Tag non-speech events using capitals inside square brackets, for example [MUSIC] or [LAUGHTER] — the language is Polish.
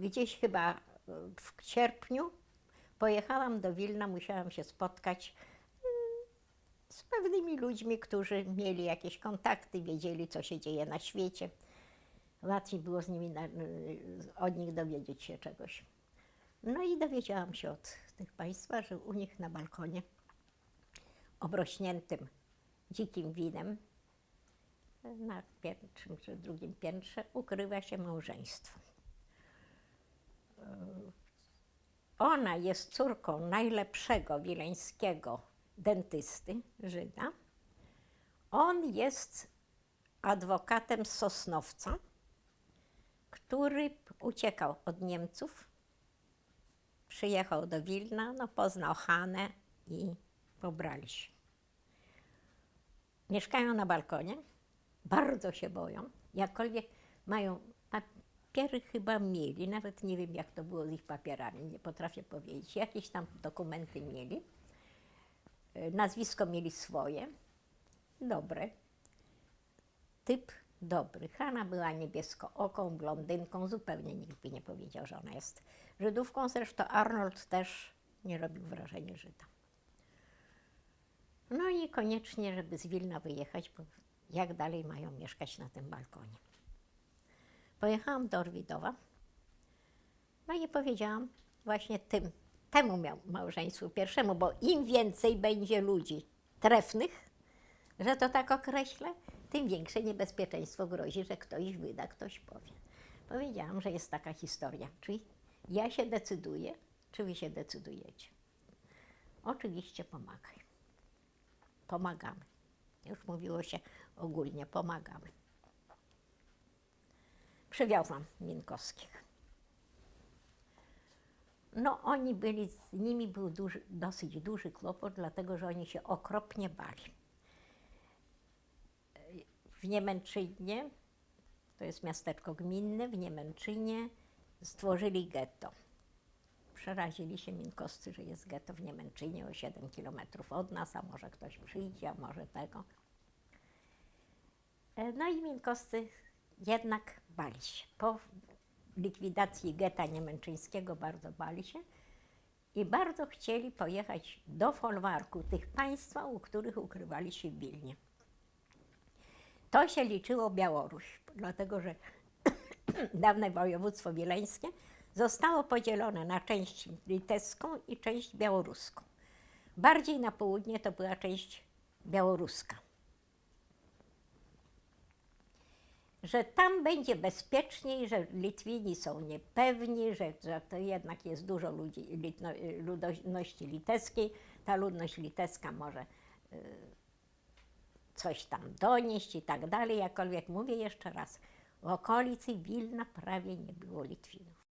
gdzieś chyba y, w sierpniu pojechałam do Wilna, musiałam się spotkać y, z pewnymi ludźmi, którzy mieli jakieś kontakty, wiedzieli, co się dzieje na świecie. Łatwiej było z nimi na, y, od nich dowiedzieć się czegoś. No i dowiedziałam się od tych państwa, że u nich na balkonie obrośniętym dzikim winem na pierwszym czy drugim piętrze ukrywa się małżeństwo. Ona jest córką najlepszego wileńskiego dentysty, Żyda. On jest adwokatem Sosnowca, który uciekał od Niemców, przyjechał do Wilna, no, poznał Hanę i pobrali się. Mieszkają na balkonie, bardzo się boją, jakkolwiek mają papiery chyba mieli, nawet nie wiem jak to było z ich papierami, nie potrafię powiedzieć, jakieś tam dokumenty mieli, E, nazwisko mieli swoje, dobre, typ dobry. Hanna była niebieskooką, blondynką, zupełnie nikt by nie powiedział, że ona jest Żydówką, zresztą Arnold też nie robił wrażenia Żyda. No i koniecznie, żeby z Wilna wyjechać, bo jak dalej mają mieszkać na tym balkonie. Pojechałam do Orwidowa, no i powiedziałam właśnie tym, temu miał małżeństwu pierwszemu, bo im więcej będzie ludzi trefnych, że to tak określę, tym większe niebezpieczeństwo grozi, że ktoś wyda, ktoś powie. Powiedziałam, że jest taka historia, czyli ja się decyduję, czy wy się decydujecie. Oczywiście pomagaj. Pomagamy. Już mówiło się ogólnie, pomagamy. Przywiozłam Minkowskich. No oni byli, z nimi był duży, dosyć duży kłopot, dlatego że oni się okropnie bali. W Niemęczynie, to jest miasteczko gminne, w Niemęczynie stworzyli getto. Przerazili się Minkowscy, że jest getto w Niemęczynie o 7 kilometrów od nas, a może ktoś przyjdzie, a może tego. E, No i Minkowscy jednak bali się. Po likwidacji getta niemęczyńskiego bardzo bali się i bardzo chcieli pojechać do folwarku tych państwa, u których ukrywali się w Wilnie. To się liczyło Białoruś, dlatego że [COUGHS] dawne województwo wileńskie zostało podzielone na część litewską i część białoruską. Bardziej na południe to była część białoruska. Że tam będzie bezpieczniej, że Litwini są niepewni, że, że to jednak jest dużo ludzi, ludności litewskiej. Ta ludność litewska może y, coś tam donieść i tak dalej. Jakkolwiek mówię jeszcze raz, w okolicy Wilna prawie nie było Litwinów.